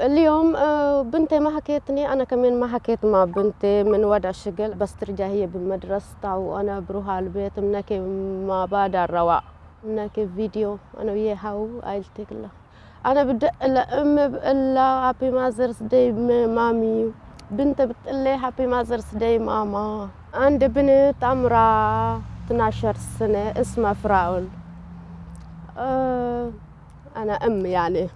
اليوم آه، بنتي ما حكيتني أنا كمان ما حكيت مع بنتي من وضع الشغل بس ترجع هي بمدرستها وأنا بروح على البيت بنحكي مع بعض على الرواق بنحكي فيديو أنا وياها وعائلتي كلها أنا بدق لأمي بقول لها happy mother's day mommy. بنتي بتقول لي happy mother's day ماما. عندي بنت عمرها 12 سنة اسمها فراول. أه أنا أم يعني.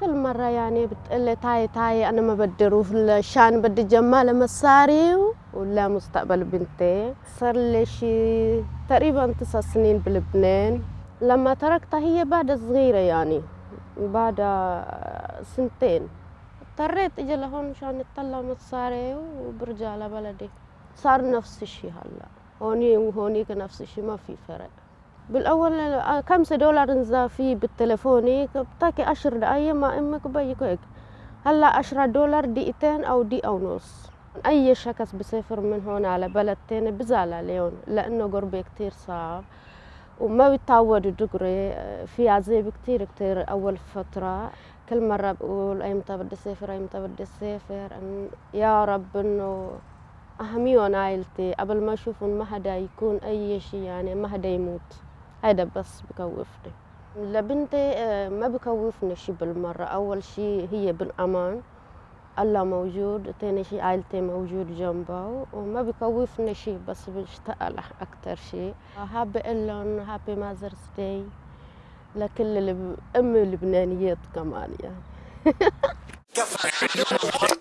كل مرة يعني بتقلي تاي تاي أنا ما بدي أروح عشان بدي جمع مصاري لا مستقبل بنتي. صار لي شي تقريبا تسع سنين بلبنان. لما تركتها هي بعد صغيرة يعني بعد سنتين. اضطريت إجي لهون مشان اطلع مصاري وبرجع لبلدي. صار نفس الشي هلأ. هوني وهونيك نفس الشي ما في فرق. بالأول خمسة دولار نزا فيه بالتليفوني بتاكي عشر دقايق مع إمك وبيك هيك. هلأ عشرة دولار دقيقتين أو دقيقة ونص أي شخص بسافر من هون على بلد تاني بزعل عليهم لأنه قربي كتير صعب. وما بيتعودوا دغري في عذاب كتير كتير أول فترة. كل مرة بقول ايمتى بدي اسافر ايمتى بدي اسافر يا رب إنه أهميهم عائلتي. قبل ما أشوفهم ما حدا يكون أي شيء يعني ما حدا يموت. هذا بس بكوفني. لبنتي آه، ما بكوفني شي بالمرة. أول شي هي بالأمان. الله موجود. تاني شي عائلتي موجود جنبه وما بكوفني شي بس بشتاق له أكتر شي. حابة أقول لهم هابي ماذرز داي لكل الأم اللبنانيات كمان يعني.